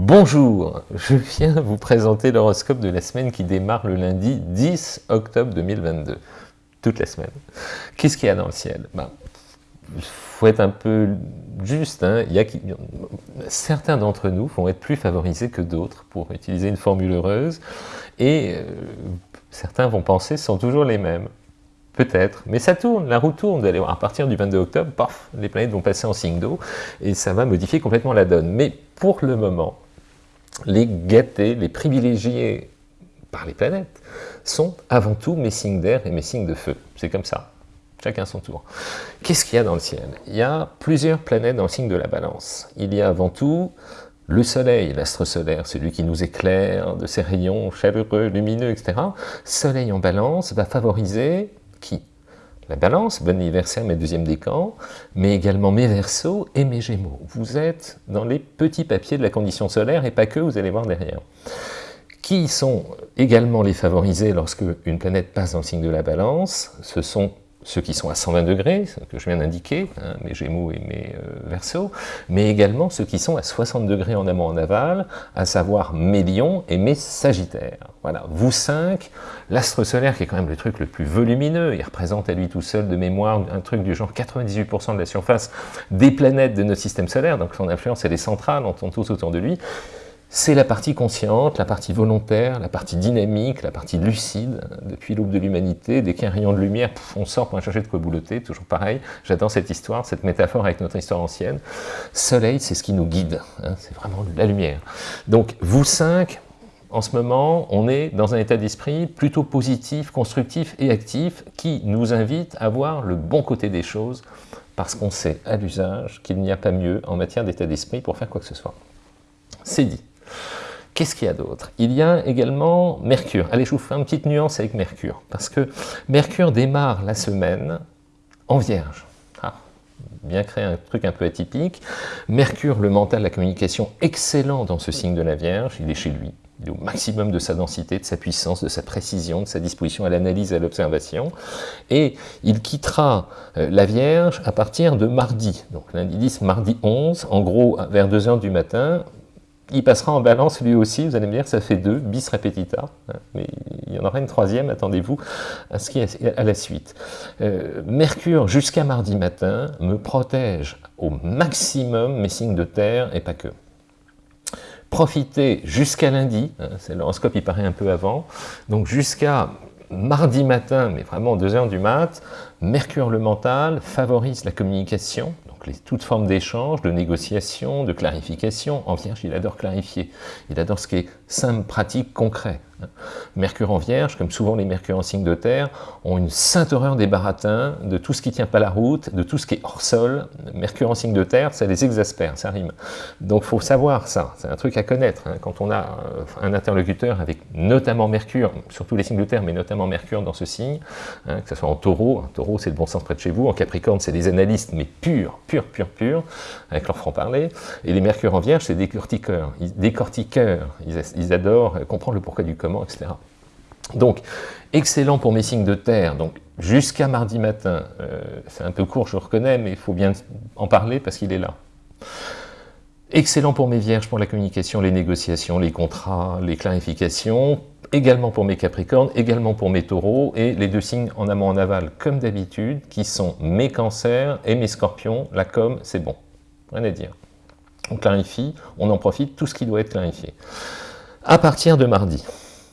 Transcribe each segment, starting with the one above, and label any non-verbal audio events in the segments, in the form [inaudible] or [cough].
Bonjour, je viens vous présenter l'horoscope de la semaine qui démarre le lundi 10 octobre 2022. Toute la semaine. Qu'est-ce qu'il y a dans le ciel? Ben, Il faut être un peu juste. Hein. Certains d'entre nous vont être plus favorisés que d'autres, pour utiliser une formule heureuse, et euh, certains vont penser sont toujours les mêmes. Peut-être, mais ça tourne, la roue tourne, à partir du 22 octobre, paf, les planètes vont passer en signe d'eau, et ça va modifier complètement la donne. Mais pour le moment, les gâtés, les privilégiés par les planètes, sont avant tout mes signes d'air et mes signes de feu. C'est comme ça, chacun son tour. Qu'est-ce qu'il y a dans le ciel? Il y a plusieurs planètes dans le signe de la balance. Il y a avant tout le soleil, l'astre solaire, celui qui nous éclaire de ses rayons chaleureux, lumineux, etc. Soleil en balance va favoriser qui? La balance, bon anniversaire mes deuxièmes décans, mais également mes versos et mes gémeaux. Vous êtes dans les petits papiers de la condition solaire, et pas que, vous allez voir derrière. Qui sont également les favorisés lorsque une planète passe dans le signe de la balance? Ce sont ceux qui sont à 120 degrés, que je viens d'indiquer, hein, mes Gémeaux et mes euh, Verseaux, mais également ceux qui sont à 60 degrés en amont en aval, à savoir mes Lions et mes Sagittaires. Voilà, vous cinq, l'astre solaire qui est quand même le truc le plus volumineux, il représente à lui tout seul de mémoire un truc du genre 98% de la surface des planètes de notre système solaire, donc son influence elle est centrale, on tourne tous autour de lui, c'est la partie consciente, la partie volontaire, la partie dynamique, la partie lucide. Depuis l'aube de l'humanité, dès qu'il rayon de lumière, on sort pour chercher de quoi boulotter, toujours pareil. J'adore cette histoire, cette métaphore avec notre histoire ancienne. Soleil, c'est ce qui nous guide, hein, c'est vraiment la lumière. Donc, vous cinq, en ce moment, on est dans un état d'esprit plutôt positif, constructif et actif, qui nous invite à voir le bon côté des choses, parce qu'on sait à l'usage qu'il n'y a pas mieux en matière d'état d'esprit pour faire quoi que ce soit. C'est dit. Qu'est-ce qu'il y a d'autre? Il y a également Mercure. Allez, je vous fais une petite nuance avec Mercure, parce que Mercure démarre la semaine en Vierge. Ah, bien créer un truc un peu atypique. Mercure, le mental, la communication, excellent dans ce signe de la Vierge, il est chez lui. Il est au maximum de sa densité, de sa puissance, de sa précision, de sa disposition à l'analyse et à l'observation. Et il quittera euh, la Vierge à partir de mardi. Donc lundi 10, mardi 11, en gros vers 2h du matin, il passera en balance lui aussi, vous allez me dire, ça fait deux, bis repetita, mais il y en aura une troisième, attendez-vous à, la suite. Euh, Mercure, jusqu'à mardi matin, me protège au maximum mes signes de terre, et pas que. Profitez jusqu'à lundi, hein, l'horoscope il paraît un peu avant, donc jusqu'à mardi matin, mais vraiment 2 heures du mat, Mercure le mental favorise la communication, donc toute forme d'échange, de négociation, de clarification. En Vierge, il adore clarifier. Il adore ce qui est simple, pratique, concret. Mercure en Vierge, comme souvent les Mercure en signe de terre, ont une sainte horreur des baratins, de tout ce qui ne tient pas la route, de tout ce qui est hors sol. Mercure en signe de terre, ça les exaspère, ça rime. Donc il faut savoir ça, c'est un truc à connaître. Hein. Quand on a euh, un interlocuteur avec notamment Mercure, surtout les signes de terre, mais notamment Mercure dans ce signe, hein, que ce soit en taureau, en taureau c'est le bon sens près de chez vous, en Capricorne c'est des analystes, mais purs, purs, purs, purs, avec leur franc-parler, et les Mercure en Vierge c'est des décortiqueurs, décortiqueurs, ils, ils adorent comprendre le pourquoi du comment etc. Donc, excellent pour mes signes de terre, donc jusqu'à mardi matin, euh, c'est un peu court, je reconnais, mais il faut bien en parler parce qu'il est là. Excellent pour mes vierges, pour la communication, les négociations, les contrats, les clarifications, également pour mes capricornes, également pour mes taureaux, et les deux signes en amont en aval, comme d'habitude, qui sont mes cancers et mes scorpions, la com, c'est bon, rien à dire. On clarifie, on en profite, tout ce qui doit être clarifié. À partir de mardi,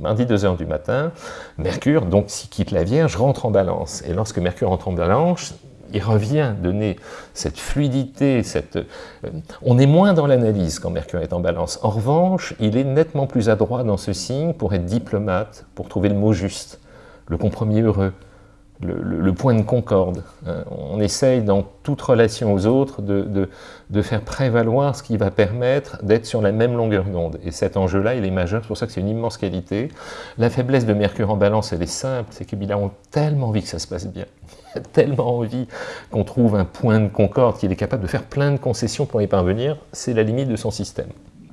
mardi 2h du matin, Mercure, donc s'il quitte la Vierge, rentre en balance. Et lorsque Mercure rentre en balance, il revient donner cette fluidité, cette... Euh, on est moins dans l'analyse quand Mercure est en balance. En revanche, il est nettement plus adroit dans ce signe pour être diplomate, pour trouver le mot juste, le compromis heureux, le, point de concorde. Hein. On essaye dans toute relation aux autres de, de, faire prévaloir ce qui va permettre d'être sur la même longueur d'onde. Et cet enjeu-là, il est majeur, c'est pour ça que c'est une immense qualité. La faiblesse de Mercure en balance, elle est simple, c'est qu'il a tellement envie que ça se passe bien. [laughs] Il a tellement envie qu'on trouve un point de concorde, qu'il est capable de faire plein de concessions pour y parvenir, c'est la limite de son système.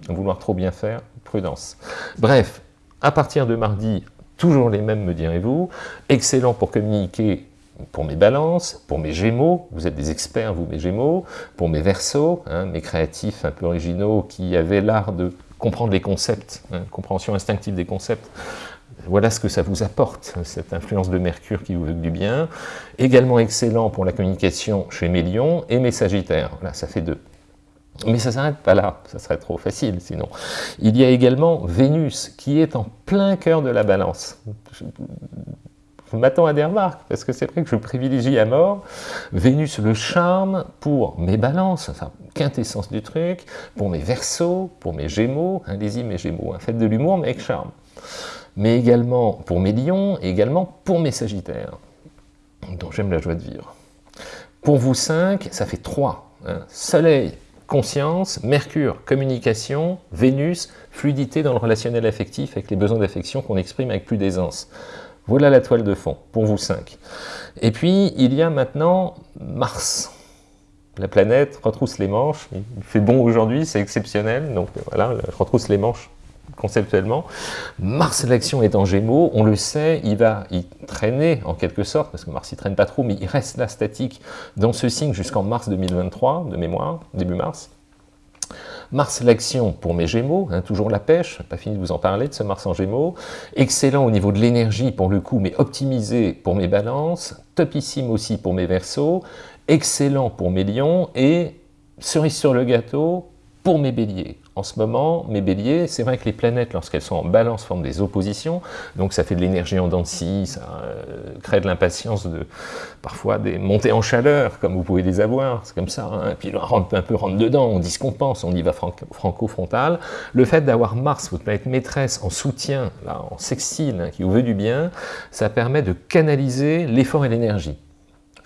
Vouloir trop bien faire, prudence. Bref, à partir de mardi, toujours les mêmes me direz-vous, excellent pour communiquer pour mes balances, pour mes gémeaux, vous êtes des experts vous mes gémeaux, pour mes versos, hein, mes créatifs un peu originaux qui avaient l'art de comprendre les concepts, hein, compréhension instinctive des concepts. Voilà ce que ça vous apporte, cette influence de Mercure qui vous veut du bien. Également excellent pour la communication chez mes lions et mes sagittaires. Là, ça fait deux. Mais ça ne s'arrête pas là, ça serait trop facile sinon. Il y a également Vénus qui est en plein cœur de la balance. Je, m'attends à des remarques, parce que c'est vrai que je privilégie à mort Vénus le charme pour mes balances, enfin, quintessence du truc, pour mes versos, pour mes gémeaux, allez-y mes gémeaux, faites de l'humour mais avec charme. Mais également pour mes lions, et également pour mes sagittaires, dont j'aime la joie de vivre. Pour vous cinq, ça fait trois. Hein. Soleil, conscience, Mercure, communication, Vénus, fluidité dans le relationnel affectif avec les besoins d'affection qu'on exprime avec plus d'aisance. Voilà la toile de fond, pour vous cinq. Et puis, il y a maintenant Mars. La planète retrousse les manches, il fait bon aujourd'hui, c'est exceptionnel, donc voilà, retrousse les manches conceptuellement. Mars, l'action est en Gémeaux, on le sait, il va y traîner en quelque sorte, parce que Mars il traîne pas trop, mais il reste là statique dans ce signe jusqu'en mars 2023, de mémoire, début mars. Mars l'action pour mes Gémeaux, hein, toujours la pêche, pas fini de vous en parler de ce Mars en Gémeaux, excellent au niveau de l'énergie pour le coup, mais optimisé pour mes balances, topissime aussi pour mes Verseaux, excellent pour mes Lions, et cerise sur le gâteau pour mes Béliers. En ce moment, mes béliers, c'est vrai que les planètes, lorsqu'elles sont en balance, forment des oppositions, donc ça fait de l'énergie en dents de scie, ça euh, crée de l'impatience, de, parfois des montées en chaleur, comme vous pouvez les avoir, c'est comme ça, hein. et puis on un peu rentre dedans, on dit ce qu'on pense, on y va franco-frontal. Le fait d'avoir Mars, votre planète maîtresse, en soutien, là, en sextile, hein, qui vous veut du bien, ça permet de canaliser l'effort et l'énergie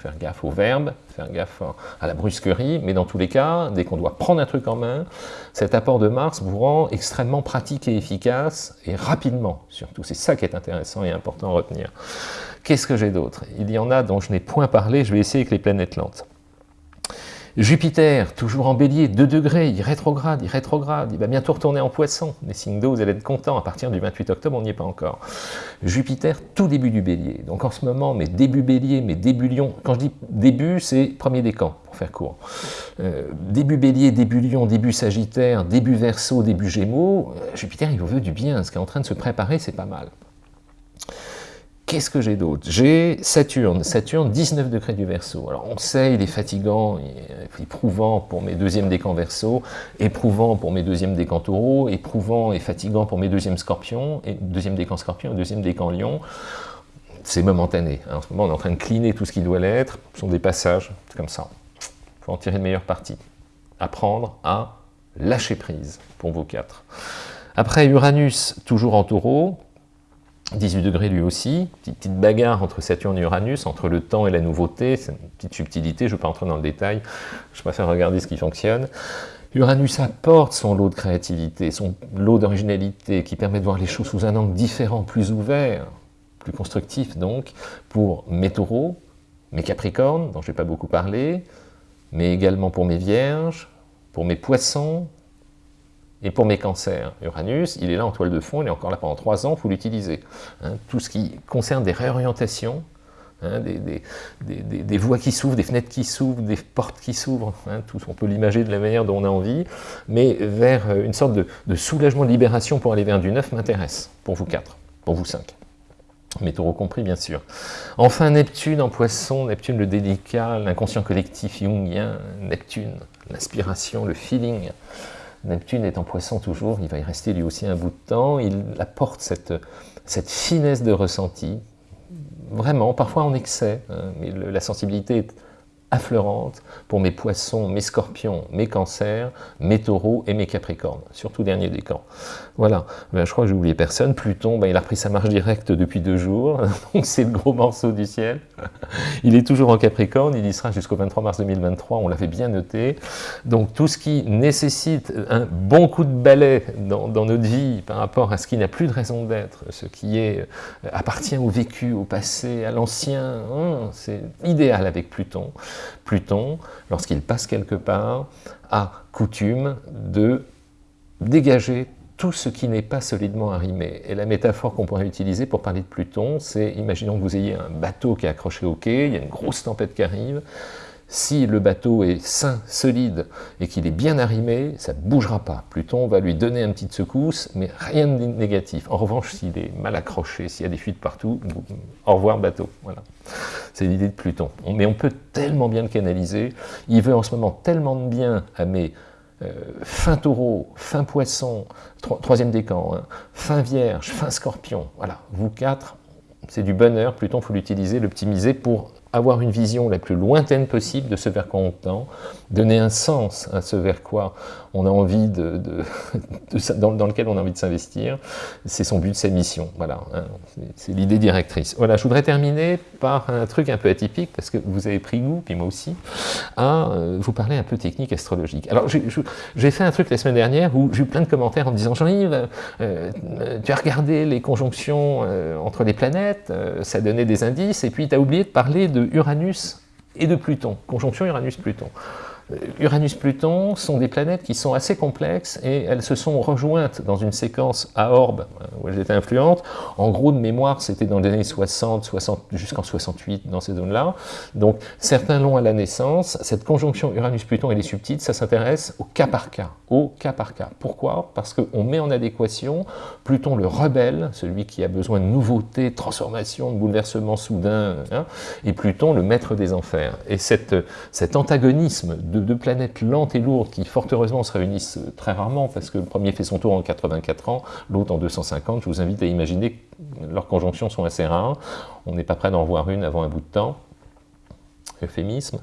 faire gaffe au verbe, faire gaffe à la brusquerie, mais dans tous les cas, dès qu'on doit prendre un truc en main, cet apport de Mars vous rend extrêmement pratique et efficace, et rapidement surtout. C'est ça qui est intéressant et important à retenir. Qu'est-ce que j'ai d'autre? Il y en a dont je n'ai point parlé, je vais essayer avec les planètes lentes. Jupiter, toujours en bélier, 2 degrés, il rétrograde, il rétrograde, il va bientôt retourner en poisson. Les signes d'eau, vous allez être contents, à partir du 28 octobre, on n'y est pas encore. Jupiter, tout début du bélier. Donc en ce moment, mes débuts bélier, mes débuts lion, quand je dis début, c'est premier décan, pour faire court. Euh, début bélier, début lion, début sagittaire, début verso, début gémeaux, euh, Jupiter, il vous veut du bien, ce qui est en train de se préparer, c'est pas mal. Qu'est-ce que j'ai d'autre? J'ai Saturne, Saturne 19 degrés du Verseau. Alors on sait, il est fatigant, éprouvant pour mes deuxièmes décans Verseau, éprouvant pour mes deuxièmes décans Taureau, éprouvant et fatigant pour mes deuxièmes Scorpions, et deuxième décan Scorpion et deuxième décan Lion. C'est momentané. En ce moment, on est en train de cleaner tout ce qui doit l'être. Ce sont des passages, c'est comme ça. Il faut en tirer de meilleure partie. Apprendre à lâcher prise pour vos quatre. Après Uranus, toujours en taureau, 18 degrés lui aussi, petite, petite, bagarre entre Saturne et Uranus, entre le temps et la nouveauté, c'est une petite subtilité, je ne vais pas entrer dans le détail, je préfère regarder ce qui fonctionne. Uranus apporte son lot de créativité, son lot d'originalité, qui permet de voir les choses sous un angle différent, plus ouvert, plus constructif donc, pour mes taureaux, mes capricornes, dont je n'ai pas beaucoup parlé, mais également pour mes vierges, pour mes poissons, et pour mes cancers, Uranus, il est là en toile de fond, il est encore là pendant trois ans, il faut l'utiliser. Hein. tout ce qui concerne des réorientations, hein, des, voies qui s'ouvrent, des fenêtres qui s'ouvrent, des portes qui s'ouvrent, hein, tout, on peut l'imager de la manière dont on a envie, mais vers euh, une sorte de, soulagement, de libération pour aller vers du neuf m'intéresse, pour vous quatre, pour vous cinq. Mes taureaux compris, bien sûr. Enfin, Neptune en poisson, Neptune le délicat, l'inconscient collectif jungien, Neptune, l'inspiration, le feeling, Neptune est en poisson toujours, il va y rester lui aussi un bout de temps, il apporte cette, cette finesse de ressenti, vraiment, parfois en excès, hein, mais la sensibilité est affleurante pour mes poissons, mes scorpions, mes cancers, mes taureaux et mes capricornes, surtout dernier décan. Voilà, ben, je crois que j'ai oublié personne. Pluton, ben, il a repris sa marche directe depuis deux jours, [laughs] donc c'est le gros morceau du ciel. [laughs] Il est toujours en capricorne, il y sera jusqu'au 23 mars 2023, on l'avait bien noté. Donc tout ce qui nécessite un bon coup de balai dans, notre vie par rapport à ce qui n'a plus de raison d'être, ce qui euh, appartient au vécu, au passé, à l'ancien, hein, c'est idéal avec Pluton. Pluton, lorsqu'il passe quelque part, a coutume de dégager tout ce qui n'est pas solidement arrimé. Et la métaphore qu'on pourrait utiliser pour parler de Pluton, c'est, imaginons que vous ayez un bateau qui est accroché au quai, il y a une grosse tempête qui arrive, Si le bateau est sain, solide, et qu'il est bien arrimé, ça ne bougera pas. Pluton va lui donner une petite secousse, mais rien de négatif. En revanche, s'il est mal accroché, s'il y a des fuites partout, au revoir bateau. Voilà. C'est l'idée de Pluton. Mais on peut tellement bien le canaliser. Il veut en ce moment tellement de bien à mes euh, fin taureau, fin poisson, troisième décan, hein, fin vierge, fin scorpion. Voilà, vous quatre, c'est du bonheur. Pluton, il faut l'utiliser, l'optimiser pour avoir une vision la plus lointaine possible de ce vers quoi on tend, donner un sens à ce vers quoi on a envie de, [laughs] dans, lequel on a envie de s'investir, c'est son but, sa mission, voilà, hein. c'est l'idée directrice. Voilà, je voudrais terminer par un truc un peu atypique, parce que vous avez pris goût, puis moi aussi, à euh, vous parler un peu technique astrologique. Alors, j'ai fait un truc la semaine dernière où j'ai eu plein de commentaires en me disant « Jean-Yves, euh, tu as regardé les conjonctions euh, entre les planètes, ça donnait des indices, et puis tu as oublié de parler de Uranus et de Pluton, conjonction Uranus-Pluton. Uranus-Pluton sont des planètes qui sont assez complexes et elles se sont rejointes dans une séquence à orbe euh, où elles étaient influentes. En gros, de mémoire, c'était dans les années 60, 60 jusqu'en 68, dans ces zones-là. Donc, certains l'ont à la naissance. Cette conjonction Uranus-Pluton, elle est subtile, ça s'intéresse au cas par cas. Au cas par cas. Pourquoi? Parce qu'on met en adéquation Pluton le rebelle, celui qui a besoin de nouveautés, de transformations, de bouleversements soudains, hein, et Pluton le maître des enfers. Et cet antagonisme de deux planètes lentes et lourdes qui, fort heureusement, se réunissent très rarement, parce que le premier fait son tour en 84 ans, l'autre en 250. Je vous invite à imaginer que leurs conjonctions sont assez rares. On n'est pas prêt d'en voir une avant un bout de temps. Euphémisme.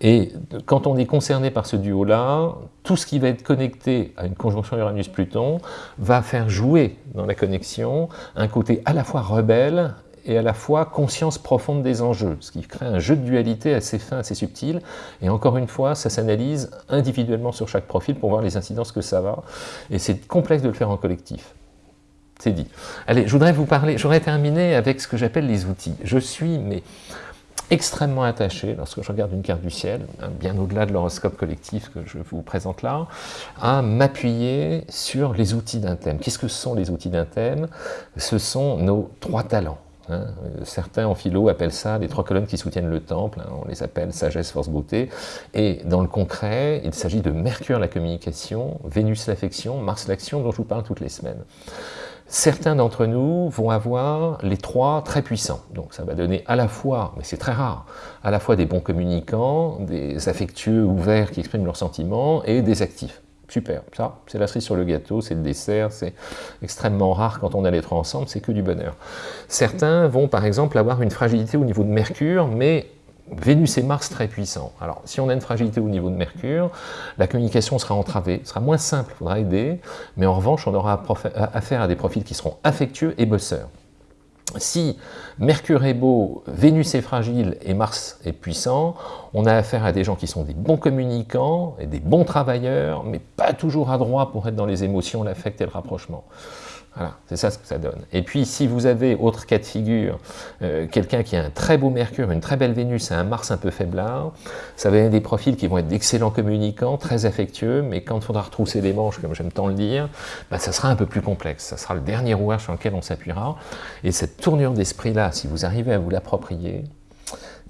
Et quand on est concerné par ce duo-là, tout ce qui va être connecté à une conjonction Uranus-Pluton va faire jouer dans la connexion un côté à la fois rebelle et à la fois conscience profonde des enjeux, ce qui crée un jeu de dualité assez fin, assez subtil, et encore une fois, ça s'analyse individuellement sur chaque profil pour voir les incidences que ça va, et c'est complexe de le faire en collectif. C'est dit. Allez, je voudrais vous parler, j'aurais terminé avec ce que j'appelle les outils. Je suis, mais extrêmement attaché, lorsque je regarde une carte du ciel, hein, bien au-delà de l'horoscope collectif que je vous présente là, à m'appuyer sur les outils d'un thème. Qu'est-ce que sont les outils d'un thème? Ce sont nos trois talents. Hein. Certains en philo appellent ça les trois colonnes qui soutiennent le temple, hein. on les appelle sagesse, force, beauté. Et dans le concret, il s'agit de Mercure la communication, Vénus l'affection, Mars l'action dont je vous parle toutes les semaines. Certains d'entre nous vont avoir les trois très puissants. Donc ça va donner à la fois, mais c'est très rare, à la fois des bons communicants, des affectueux ouverts qui expriment leurs sentiments et des actifs. Super, ça, c'est la cerise sur le gâteau, c'est le dessert, c'est extrêmement rare quand on a les trois ensemble, c'est que du bonheur. Certains vont par exemple avoir une fragilité au niveau de Mercure, mais Vénus et Mars très puissants. Alors, si on a une fragilité au niveau de Mercure, la communication sera entravée, sera moins simple, il faudra aider, mais en revanche, on aura affaire à des profils qui seront affectueux et bosseurs. Si Mercure est beau, Vénus est fragile et Mars est puissant, on a affaire à des gens qui sont des bons communicants et des bons travailleurs, mais pas toujours adroits pour être dans les émotions, l'affect et le rapprochement. Voilà, c'est ça ce que ça donne. Et puis, si vous avez, autre cas de figure, euh, quelqu'un qui a un très beau Mercure, une très belle Vénus et un Mars un peu faiblard, ça va être des profils qui vont être d'excellents communicants, très affectueux, mais quand il faudra retrousser les manches, comme j'aime tant le dire, bah, ça sera un peu plus complexe. Ça sera le dernier rouage sur lequel on s'appuiera. Et cette tournure d'esprit-là, si vous arrivez à vous l'approprier,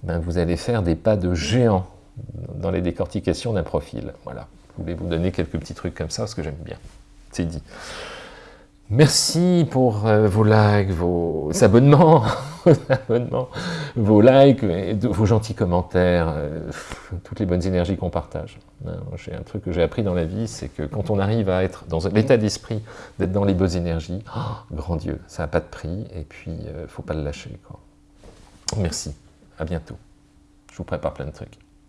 ben, vous allez faire des pas de géant dans les décortications d'un profil. Voilà. Je voulais vous donner quelques petits trucs comme ça, parce que j'aime bien. C'est dit. Merci pour euh, vos likes, vos [laughs] [laughs] abonnements, vos, likes, vos gentils commentaires, euh, toutes les bonnes énergies qu'on partage. J'ai un truc que j'ai appris dans la vie, c'est que quand on arrive à être dans l'état d'esprit, d'être dans les bonnes énergies, [gasps] oh, grand Dieu, ça n'a pas de prix, et puis euh, faut pas le lâcher. Merci, à bientôt. Je vous prépare plein de trucs.